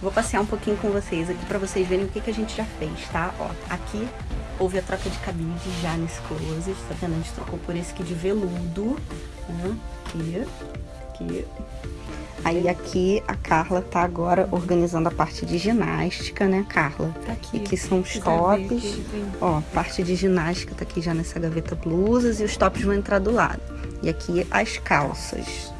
Vou passear um pouquinho com vocês aqui pra vocês verem o que, que a gente já fez, tá? Ó, aqui houve a troca de cabide já nesse closet, tá vendo? A gente trocou por esse aqui de veludo, né? Aqui, aqui. Aí aqui a Carla tá agora organizando a parte de ginástica, né, Carla? Tá aqui. E aqui são os tops. Ó, parte de ginástica tá aqui já nessa gaveta blusas e os tops vão entrar do lado. E aqui as calças.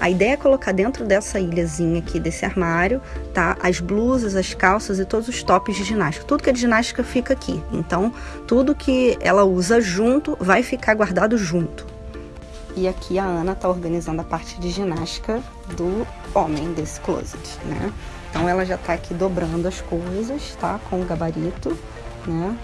A ideia é colocar dentro dessa ilhazinha aqui, desse armário, tá? As blusas, as calças e todos os tops de ginástica. Tudo que é de ginástica fica aqui. Então, tudo que ela usa junto vai ficar guardado junto. E aqui a Ana tá organizando a parte de ginástica do homem desse closet, né? Então ela já tá aqui dobrando as coisas, tá? Com o gabarito, né?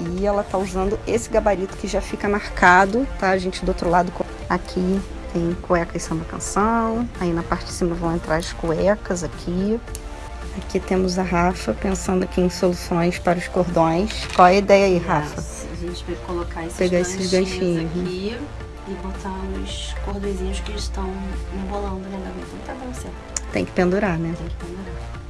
E ela tá usando esse gabarito que já fica marcado, tá? Gente do outro lado, aqui tem cueca e samba canção. Aí na parte de cima vão entrar as cuecas aqui. Aqui temos a Rafa pensando aqui em soluções para os cordões. Qual é a ideia aí, Rafa? A gente vai colocar esses Pegar esses ganchinhos ganchinhos, aqui e botar os cordõezinhos que estão embolando gaveta. Não tá bom certo. Tem que pendurar, né? Tem que pendurar.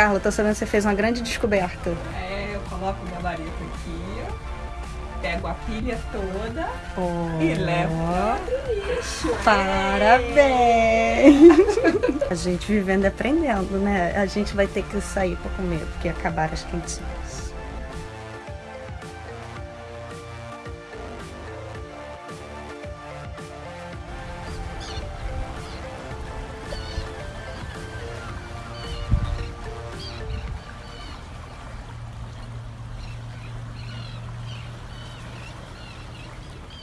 Carla, tô sabendo que você fez uma grande descoberta. É, eu coloco o gabarito aqui, pego a pilha toda Oh, e levo pro lixo. Parabéns! a gente vivendo e aprendendo, né? A gente vai ter que sair pra comer, porque acabaram as quentinhas.